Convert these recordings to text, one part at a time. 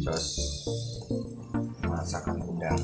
jos masakan udang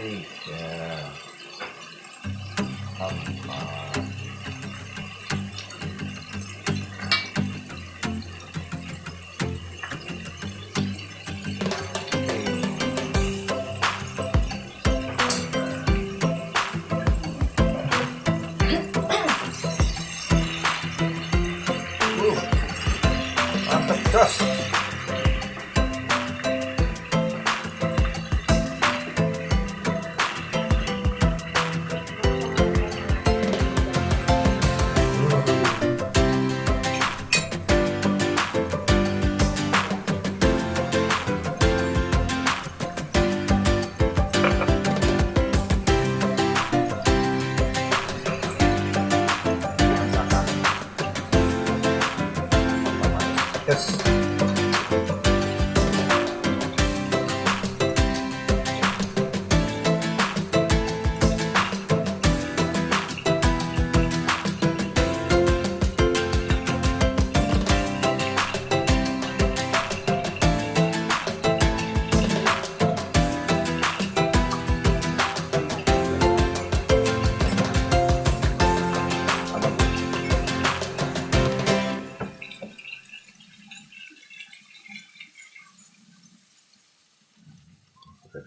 tiga empat mantep jos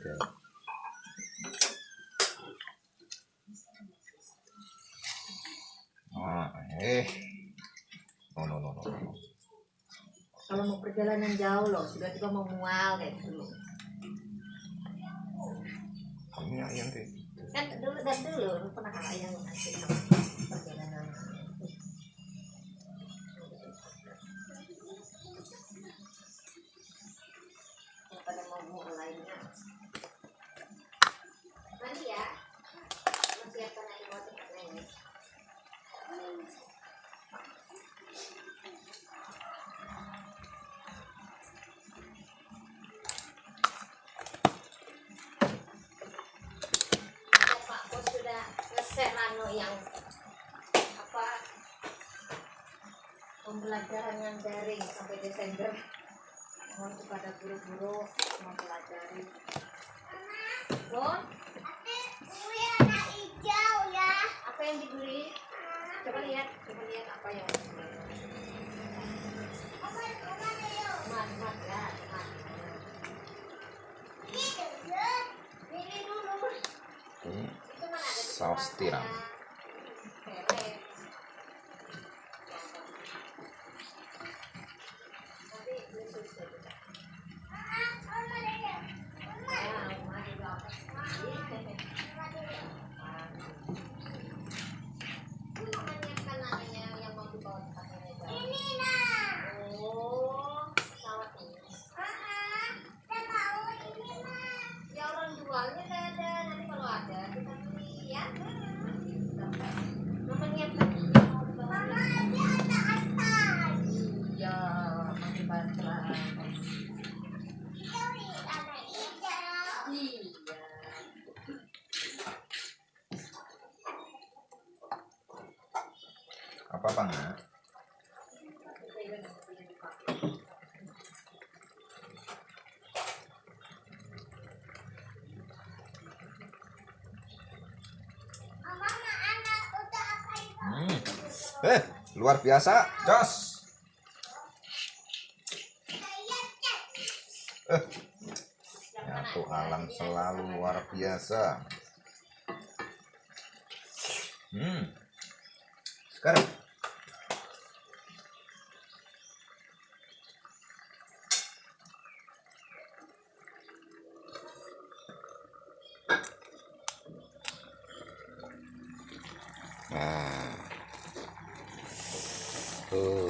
Betul. Ah, eh. No, no, no, no. Kalau mau perjalanan jauh loh, sudah tiba mau mual kayak dulu. Ini ayam deh. Kan dulu dan dulu lu pernah yang ngasih yang apa pembelajaran yang daring sampai Desember mohon kepada guru-guru mempelajari Bon, apa yang dibeli? Coba lihat, coba lihat apa yang. Mat, mat, ya, dulu. Ada saus tiram. apa apa nggak hmm. eh luar biasa jos. Nyatu alam selalu luar biasa. Hmm. Sekarang. Nah. Tuh.